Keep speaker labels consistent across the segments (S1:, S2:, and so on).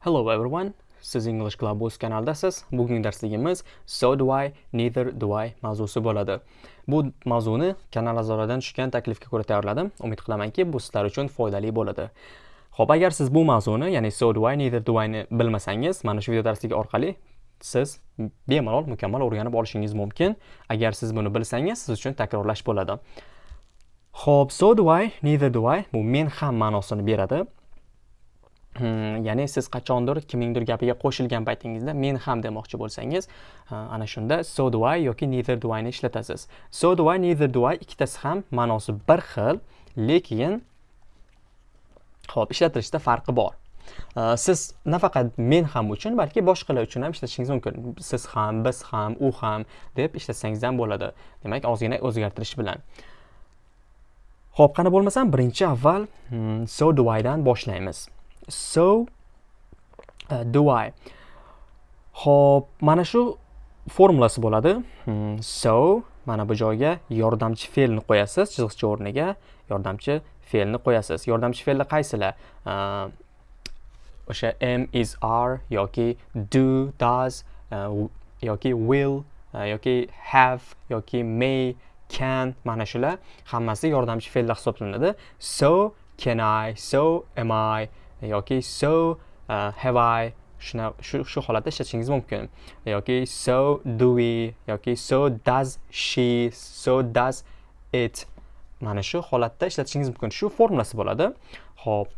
S1: Hello everyone. Siz English Club kanaldasiz. Bugungi darsligimiz So do I, neither do I mavzusi bo'ladi. Bu mavzuni kanal a'zolaridan tushgan taklifga ko'ra tayyorladim. Umid qilamanki, bu sizlar uchun foydali bo'ladi. Xo'p, agar siz bu mavzuni, ya'ni So do I, neither do I ni bilmasangiz, mana shu video darsligi orqali siz bemalol mukammal o'rganib olishingiz mumkin. Agar siz buni bilsangiz, siz uchun takrorlash bo'ladi. Xo'p, so do I, neither do I bu men ham ma'nosini beradi. Hmm, ya'ni siz qachondir kimningdir gapiga qo'shilgan paytingizda men ham demoqchi bo'lsangiz ana shunda so do I yoki neither do ni ishlatasiz. So do I neither do I ikkitasi ham ma'nosi bir xil lekin ho'p ishlatilishda farqi bor. Siz nafaqat men ham uchun balki boshqalar uchun ham ishlatishingiz mumkin. Siz ham biz ham u ham deb ishlatsangiz ham bo'ladi. Demak ozgina o'zgartirish bilan. Ho'p qani bo'lmasam birinchi avval hmm, so do I dan boshlaymiz. So uh, do I Xo'p, mana shu formulasi bo'ladi. Hmm, so mana bu joyga yordamchi fe'lni qo'yasiz, chiziqcha o'rniga yordamchi fe'lni qo'yasiz. Yordamchi fe'llar qaysilar? Uh, o'sha am is are yoki do does uh, yoki will uh, yoki have yoki may can mana shular hammasi yordamchi fe'llar hisoblanadi. So can I, so am I, yoki so uh, have I shuna shu shu holatda ishlatishingiz mumkin. Yoki so do we yoki so does she so does it. Mana shu holatda ishlatishingiz mumkin. Shu formulasi bo'ladi. Ho'p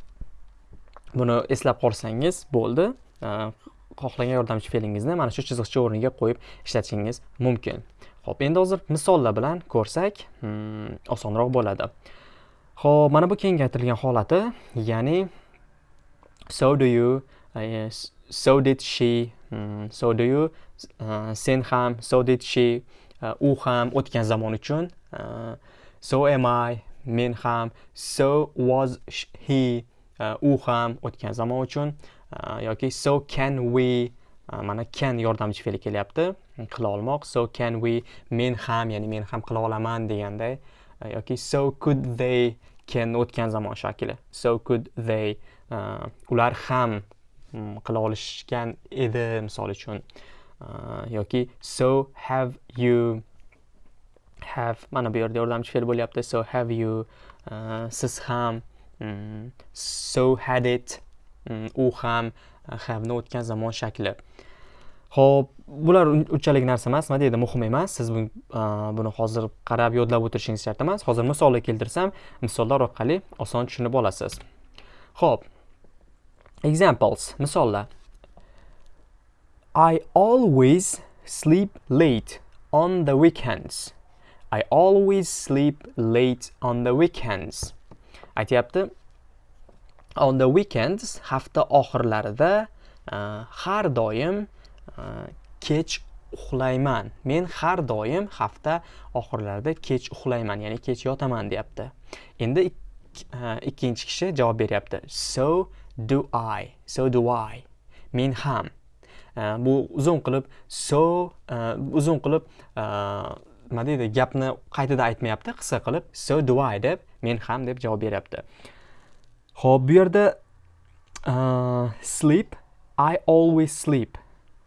S1: buni eslab qolsangiz bo'ldi. Uh, xohlagan yordamchi fe'lingizni mana shu chiziqcha o'rniga qo'yib ishlatishingiz mumkin. Ho'p endi hozir misollar bilan ko'rsak hmm, osonroq bo'ladi. Ho'p mana bu kengaytirilgan holati ya'ni so do you uh, yes, so did she um, so do you uh, sen ham so did she uh, u ham o'tgan zamon uchun uh, so am i men ham so was he uh, u ham o'tgan zamon uchun uh, yoki so can we uh, mana can yordamchi fe'li kelyapti qila olmoq so can we men ham ya'ni men ham qila olaman deganday uh, yoki so could they can o'tgan zamon shakli so could they Э, ular ham qila olishgan edi misol uchun. Э, yoki so have you have mana bu yerda yordamchi fe'l bo'lyapti. So have you э, siz ham so had it u ham have ni o'tgan zamon shakli. Ho'p bular unchalik narsa emas nima deydi muhim emas. Siz buni hozir qarab yodlab o'tirishingiz shart emas. Hozir misollar keltirsam misollar orqali oson tushunib olasiz. Ho'p Examples, misollar. I always sleep late on the weekends. I always sleep late on the weekends. Aytyapti. On the weekends hafta oxirlarida uh, har doim uh, kech uxlayman. Men har doim hafta oxirlarida kech uxlayman, ya'ni kech yotaman deyapti. Endi uh, ikkinchi kishi javob beryapti. So do I so do I men ham. Uh, bu uzun qilib so uh, uzun qilib nima deydi gapni qaytadan aytmayapti qisqa qilib so do I deb men ham deb javob beryapti. Ho'p bu yerda sleep I always sleep.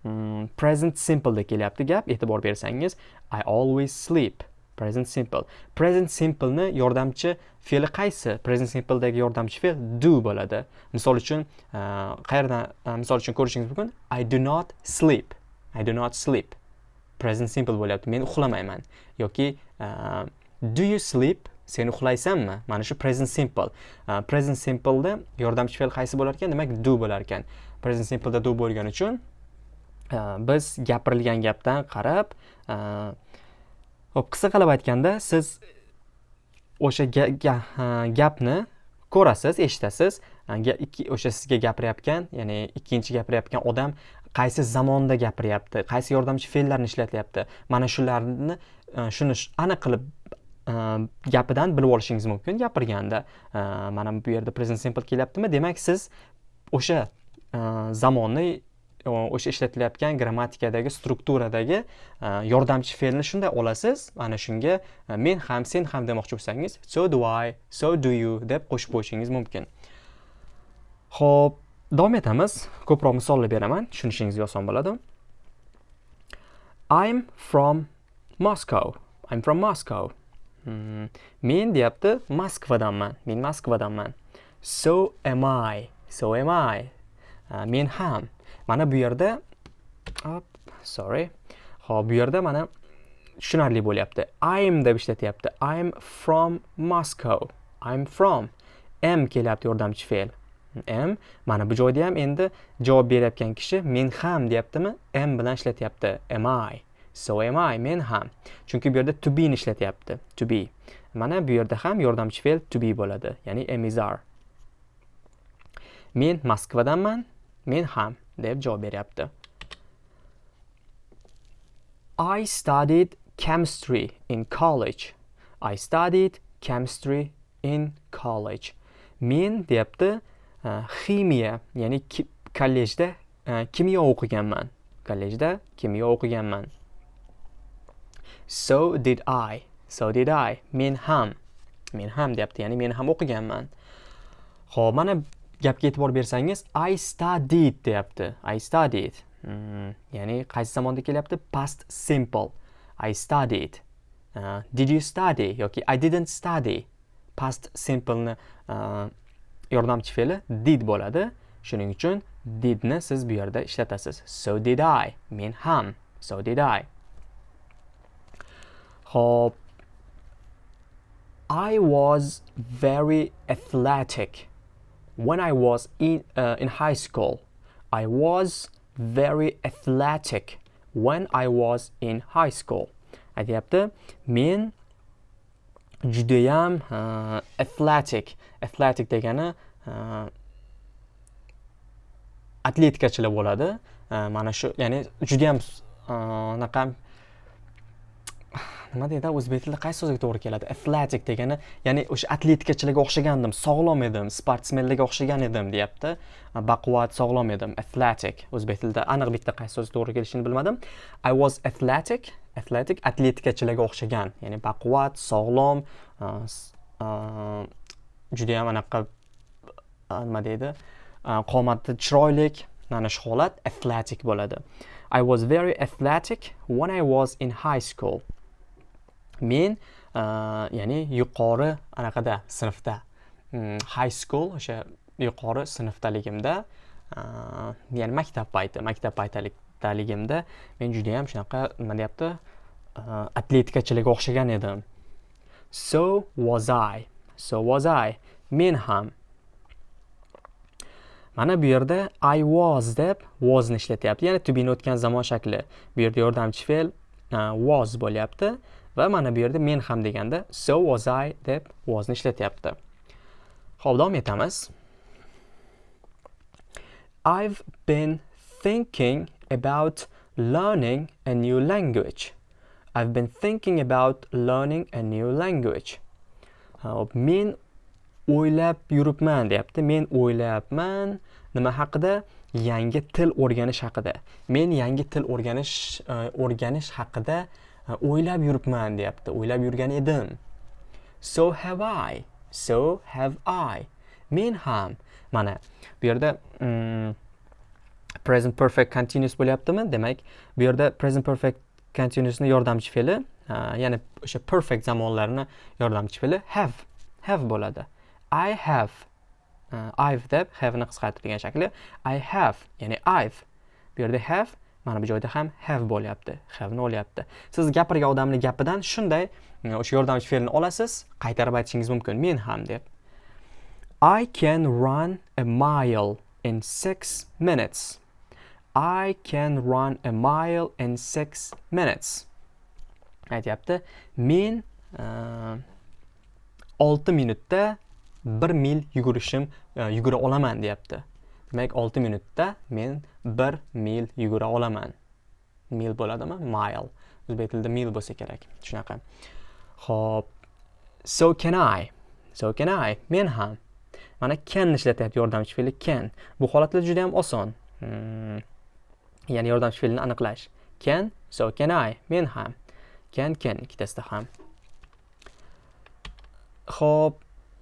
S1: Hmm, present simple da kelyapti gap e'tibor bersangiz I always sleep. Present simple. Present simpleni yordamchi fe'li qaysi? Present simpledagi yordamchi fe'l do bo'ladi. Misol uchun e, qayerdan e, misol uchun ko'rishingiz mumkin? I do not sleep. I do not sleep. Present simple bo'lyapti. Men uxlamayman. Yoki uh, do you sleep? Sen uxlaysanmi? Mana shu present simple. Present simpleda yordamchi fe'l qaysi bo'lar ekan? Demak do bo'lar ekan. Present simpleda do bo'lgani uchun biz gapirilgan gapdan qarab Xo'p, qisqa qilib aytganda, siz o'sha gapni ko'rasiz, eshitasiz. O'sha sizga gapirayotgan, ya'ni ikkinchi gapirayotgan odam qaysi zamonda gapiryapti, qaysi yordamchi fe'llarni ishlatyapti. Mana shularni shuni aniq qilib gapidan bilib olishingiz mumkin gapirganda. Mana bu yerda present simple kelyaptimi? Demak, siz o'sha zamonni o'sha ishlatilayotgan grammatikadagi strukturadagi e, yordamchi fe'lni shunday olasiz. Ana shunga e, men ham sen ham demoqchi bo'lsangiz so do I so do you deb qo'shib qo'yishingiz mumkin. Ho'p davom etamiz. Ko'proq misollar beraman. Tushunishingizga oson bo'ladi. I'm from moscow. I'm from moscow. Hmm. men deyapti moskvadanman men moskvadanman. So am i. So am i. Uh, men ham. Mana bu yerda sorry. Hop bu yerda mana tushunarli bo'lyapti. I'm deb ishlatyapti. I'm from moscow. I'm from. M kelyapti yordamchi fe'l. M mana bu joyda ham endi javob berayotgan kishi men ham deyaptimi? M bilan ishlatyapti. Am i? So am i men ham. Chunki bu yerda to be ni ishlatyapti. To be. Mana bu yerda ham yordamchi fe'l to be bo'ladi. Ya'ni am is are men moskvadanman men ham. Deb javob beryapti I studied chemistry in college. I studied chemistry in college. Men deyapti e, ximiya ya'ni kollejda e, kimyo o'qiganman. Kollejda kimyo o'qiganman. So did i. So did i. Men ham. Men ham deyapti ya'ni men ham o'qiganman. Ho'p mana gapga e'tibor bersangiz i studied deyapti. I studied. Hmm, ya'ni qaysi zamonda kelyapti? Past simple. I studied. Uh, did you study? Yoki i didn't study. Past simpleni uh, yordamchi fe'li did bo'ladi. Shuning uchun didni siz bu yerda ishlatasiz. So did i. Men ham. So did i. Hop. I was very athletic. When I was in, uh, in high school. I was very athletic when I was in high school. aytyapti men judayam uh, athletic athletic degani uh, atletikachilar bo'ladi uh, mana shu ya'ni judayam uh, anaqa nima deydi o'zbek tilida qaysi so'zga to'g'ri keladi? Athletic degani ya'ni o'sha atletikachilarga o'xshagandim sog'lom edim sportsmenlarga o'xshagan edim deyapti. Baquvvat sog'lom edim athletic. O'zbek tilida aniq bitta qaysi so'z to'g'ri kelishini bilmadim. I was athletic athletic atletikachilarga o'xshagan ya'ni baquvvat sog'lom uh, uh, judayam anaqa uh, nima deydi qomati chiroyli mana shu holat athletic bo'ladi. I was very athletic when i was in high school. Men ya'ni yuqori anaqada sinfda. Mm, high school o'sha yuqori sinfdaligimda ya'ni maktab payti maktab paytdaligimda men judayam shunaqa nima deyapti atletikachilarga o'xshagan edim. So was i so was i. Men ham mana bu yerda i was deb wasni ishlatyapti. Ya'ni to be'ni o'tgan zamon shakli. Bu yerda yordamchi fe'l was bo'lyapti. Va mana bu yerda men ham deganda so was i deb wasni ishlatyapti. Ho'p davom etamiz. I've been thinking about learning a new language. I've been thinking about learning a new language. Hop men o'ylab yuribman deyapti. Men o'ylayapman nima haqida? Yangi til o'rganish haqida. Men yangi til o'rganish e, o'rganish haqida o'ylab yuribman deyapti o'ylab yurgan edim. So have i so have i. Men ham mana bu yerda um, present perfect continuous bo'lyaptimi? Demak bu yerda present perfect continuousni yordamchi fe'li ya'ni o'sha perfect zamonlarni yordamchi fe'li have have bo'ladi. I have uh, I've deb have'ni qisqartirilgan shakli I have ya'ni I've. Bu yerda have mana bu joyda ham have bo'lyapti have'ni olyapti. Siz gapirgan odamni gapidan shunday hm, o'sha yordamchi fe'lni olasiz qaytarib aytishingiz mumkin men ham deb. I can run a mile in six minutes. I can run a mile in six minutes. Aytyapti men e, olti minutda bir mil yugurishim e, yugura olaman deyapti. Demak olti minutda men bir mil yugura olaman. Mil bo'ladimi? Mile. O'zbek tilida mil bo'lsa kerak. Shunaqa. Ho'p so can i? So can i? Men ham. Mana can ishlatyapti yordamchi fe'li can. Bu holatlar juda ham oson. Hmm. ya'ni yordamchi fe'lni aniqlash. Can so can i? Men ham. Can can. Ikkitasida ham. Ho'p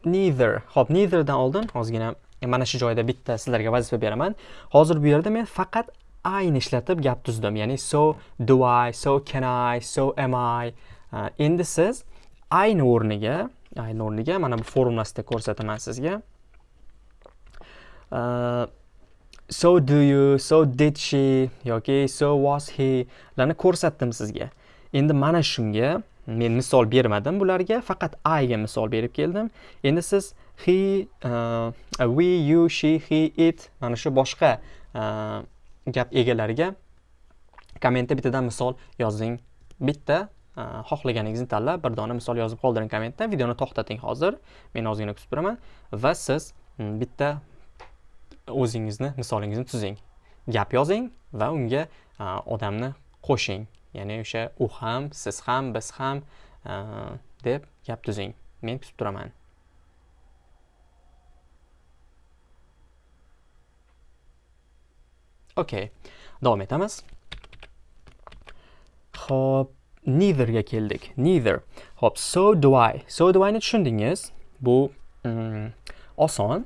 S1: neither. Hop neitherdan oldin ozgina E, mana shu joyda bitta sizlarga vazifa beraman. Hozir bu yerda men faqat ayni ishlatib gap tuzdim. Ya'ni so do i so can i so am i. E, endi siz ayni o'rniga ayni o'rniga mana bu formulasida ko'rsataman sizga. Uh, so do you so did she yoki so was he larni ko'rsatdim sizga. Endi mana shunga men misol bermadim bularga faqat ga misol berib keldim. Endi siz he uh, we you she he it mana shu boshqa uh, gap egalariga kommentda bittadan misol yozing. Bitta uh, xohlaganingizni tanlab bir dona misol yozib qoldiring kommentda. Videoni to'xtating hozir. Men ozgina kutib turaman. Va siz mm, bitta o'zingizni misolingizni tuzing. Gap yozing va unga uh, odamni qo'shing. Ya'ni o'sha u ham siz ham biz ham uh, deb gap tuzing. Men kutib turaman. Okay davom etamiz ho'p neitherga keldik neither ho'p so do i so do i'ni tushundingiz bu mm, oson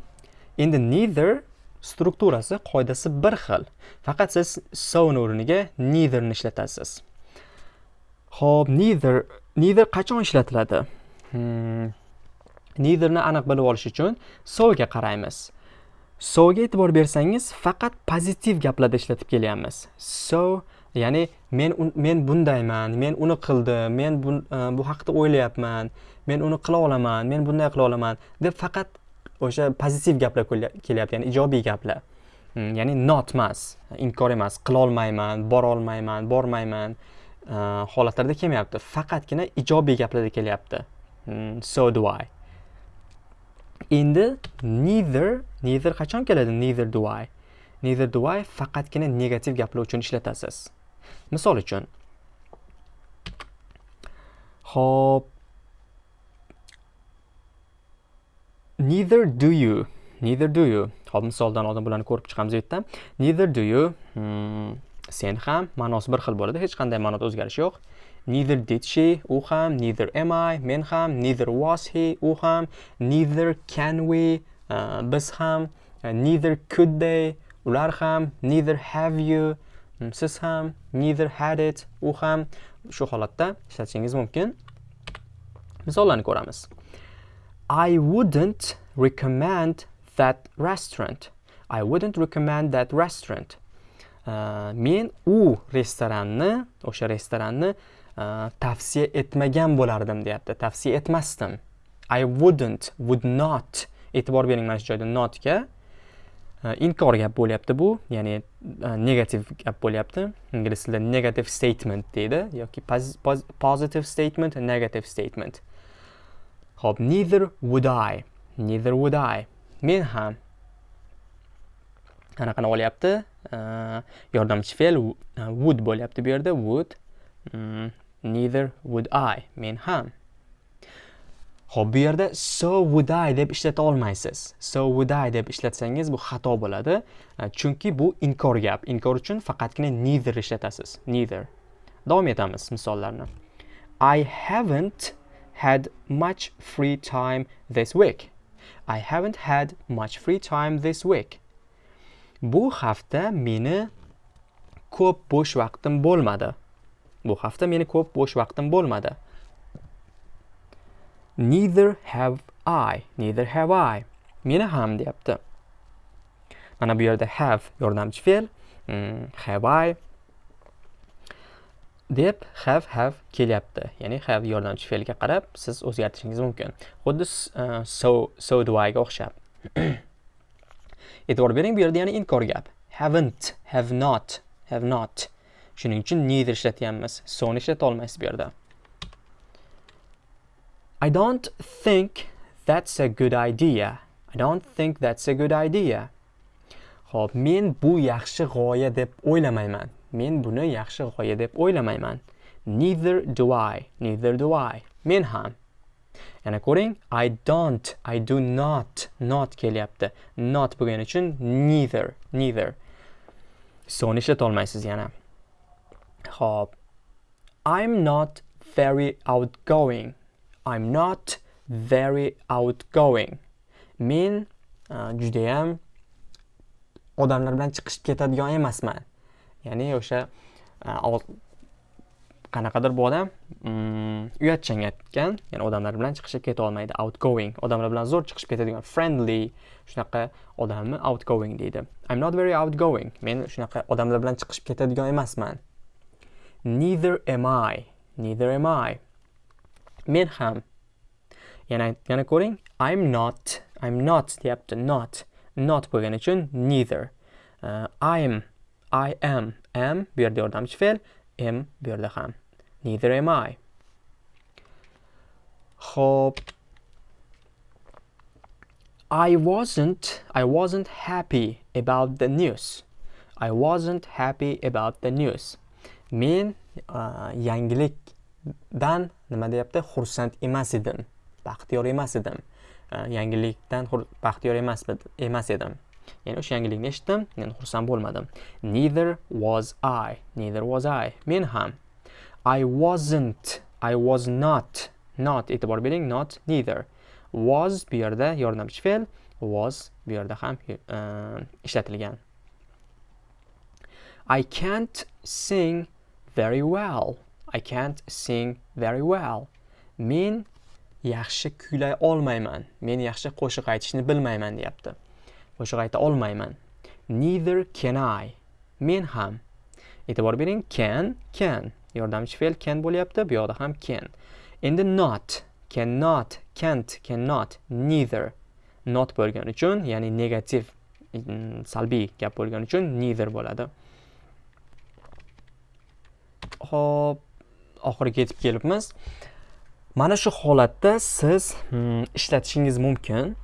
S1: endi neither strukturasi qoidasi bir xil faqat siz soni o'rniga neitherni ishlatasiz Xo'p, neither neither qachon ishlatiladi? Hmm. Neitherni aniq bilib olish uchun so ga qaraymiz. So ga e'tibor bersangiz, faqat pozitiv gaplarda ishlatib kelyapmiz. So, ya'ni men men bundayman, men uni qildim, men e, bu, uh, bu haqida o'ylayapman, men uni qila olaman, men bunday qila olaman deb faqat o'sha pozitiv gaplar kelyapti, ya'ni ijobiy gaplar. Hmm, ya'ni not emas, inkor emas, qila olmayman, bora olmayman, bormayman. E, holatlarda kelmayapti faqatgina ijobiy gaplarda kelyapti hmm, so do i endi neither neither qachon keladi neither do i. Neither do i faqatgina negativ gaplar uchun ishlatasiz. Misol uchun. Hop neither do you. Neither do you. Hop misoldan oldin bularni ko'rib chiqamiz bu yerda neither do you. Hmm. sen ham ma'nosi bir xil bo'ladi. Hech qanday ma'noda o'zgarish yo'q. Neither did she. U ham. Neither am i. Men ham. Neither was he. U ham. Neither can we. Uh, biz ham uh, neither could they ular ham neither have you um, siz ham neither had it u ham. Shu holatda ishlatishingiz mumkin. Misollarni ko'ramiz. I wouldn't recommend that restaurant. I wouldn't recommend that restaurant. Uh, men u restoranni o'sha restoranni tavsiya etmagan bo'lardim deyapti. Tavsiya etmasdim. I wouldn't would not e'tibor bering mana shu joyda notga. Э, inkor gap bo'lyapti bu ya'ni э, negativ gap bo'lyapti. Ingliz tilida negative statement deydi yoki positive statement negative statement. Ho'p neither would i. Neither would i. Men ham qanaqani olyapti. Э, yordamchi fe'l would bo'lyapti bu yerda. Would mm, neither would I. Men ham. Xo'p, bu yerda so would I deb ishlata olmaysiz. So would I deb ishlatsangiz bu xato bo'ladi, chunki bu inkor gap. Inkor uchun faqatgina neither ishlatasiz. Neither. Davom etamiz misollarni. I haven't had much free time this week. I haven't had much free time this week. Bu hafta meni ko'p bo'sh vaqtim bo'lmadi. Bu hafta meni ko'p bo'sh vaqtim bo'lmadi. Neither have I, neither have I. Meni ham deyapti. Mana bu yerda have yordamchi fe'l, hmm, have I deb have have kelyapti. Ya'ni have yordamchi fe'lga qarab siz o'zgartirishingiz mumkin. Xuddi uh, so so do I ga o'xshab. e'tibor bering bu yerda yana inkor gap haven't have not have not shuning uchun neither ishlatyapmiz soni ishlata olmaysiz bu yerda I don't think that's a good idea I don't think that's a good idea Xo'p, men bu yaxshi g'oya deb o'ylamayman. Men buni yaxshi g'oya deb o'ylamayman. Neither do I. Neither do I. Men ham. yana ko'ring i don't i do not not kelyapti not bo'lgani uchun neither neither soni ishlatolmaysiz yana Xo'p. i'm not very outgoing i'm not very outgoing. Men uh, judayam odamlar bilan chiqishib ketadigan emasman. Ya'ni o'sha uh, qanaqadir bu odam mm, uyatchan aytgan ya'ni odamlar bilan chiqishib keta olmaydi outgoing odamlar bilan zo'r chiqishib ketadigan friendly shunaqa odamni outgoing deydi. I'm not very outgoing. Men shunaqa odamlar bilan chiqishib ketadigan emasman. Neither am i. Neither am i. men ham yana yana ko'ring i'm not i'm not deyapti not not bo'lgani uchun neither uh, i'm i am am bu yerda yordamchi fe'l am bu yerda ham neither am i Xo'p. I wasn't I wasn't happy about the news. I wasn't happy about the news. Men uh, dan nima deyapti? Xursand emas edim. Baxtiyor emas edim. E, yangilikdan baxtiyor emas emas edim. Ya'ni o'sha yangilikni eshitdim, men xursand bo'lmadim. Neither was I. Neither was I. Men ham. I wasn't. I was not. Not e'tibor bering, not neither. was bu yerda yordamchi fe'l was bu yerda ham e, ishlatilgan I can't sing very well I can't sing very well. Men yaxshi kuylay olmayman. Men yaxshi qo'shiq aytishni bilmayman deyapti. Qo'shiq ayta olmayman. Neither can I. Men ham. E'tibor bering can can. Yordamchi fe'l can bo'lyapti bu yoqda ham can. Endi not cannot can't cannot neither. Not bo'lgani uchun ya'ni negativ salbiy gap bo'lgani uchun neither bo'ladi. Ho'p oxiriga yetib kelibmiz. Mana shu holatda siz hmm, ishlatishingiz mumkin.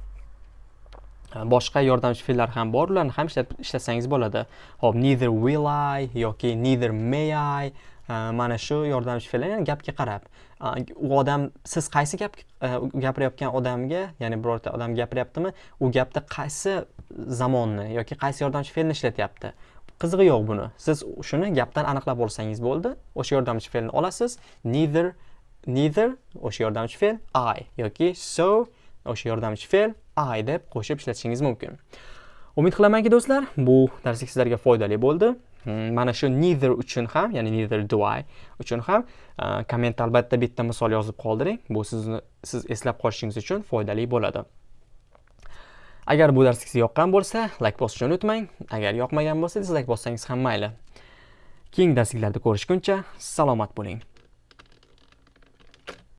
S1: Boshqa yordamchi fe'llar ham bor ularni ham ishlatsangiz bo'ladi. Hop neither will i yoki neither may i mana shu yordamchi fe'llar ya'ni gapga qarab u odam siz qaysi gap e, gapirayotgan odamga ya'ni birorta odam gapiryaptimi u gapda qaysi zamonni yoki qaysi yordamchi fe'lni ishlatyapti? Qizig'i yo'q buni. Siz shuni gapdan aniqlab olsangiz bo'ldi. O'sha yordamchi fe'lni olasiz. Neither neither o'sha yordamchi fe'l i yoki so o'sha yordamchi fe'l i deb qo'shib ishlatishingiz mumkin. Umid qilamanki do'stlar bu darslik sizlarga foydali bo'ldi. Hmm, mana shu neither uchun ham ya'ni neither do I uchun ham kommentda komment albatta bitta misol yozib qoldiring. Bu sizni siz eslab qolishingiz uchun foydali bo'ladi. Agar bu dars sizga yoqqan bo'lsa layk bosishni unutmang. Agar yoqmagan bo'lsa dizlayk bossangiz ham mayli. Keyingi darsliklarda ko'rishguncha salomat bo'ling.